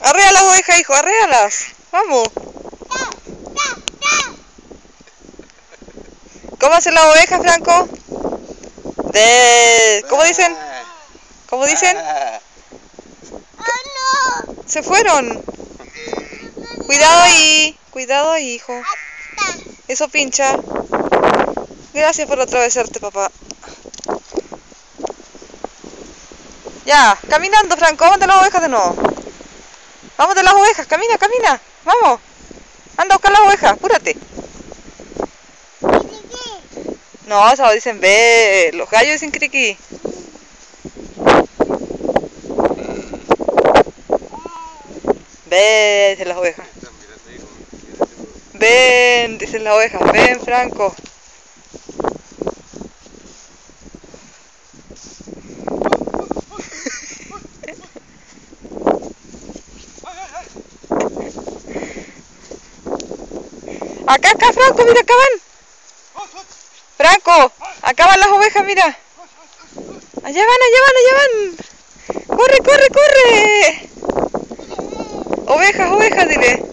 Arrea las ovejas, hijo, arréalas. Vamos. ¿Cómo hacen las ovejas, Franco? De... ¿Cómo dicen? ¿Cómo dicen? Se fueron. Cuidado ahí. Cuidado ahí, hijo. Eso pincha. Gracias por atravesarte, papá. Ya, caminando, Franco. Vamos de las ovejas de nuevo. Vamos de las ovejas. Camina, camina. Vamos. Anda a buscar las ovejas. Apúrate. No, eso dicen ve. Los gallos dicen criqui. Ven, dicen las ovejas. Ven, dicen las ovejas. Ven, Franco. Acá, acá, Franco, mira, acá van. Franco, acá van las ovejas, mira. Allá van, allá van, allá van. Corre, corre, corre. Ovejas, ovejas, dile.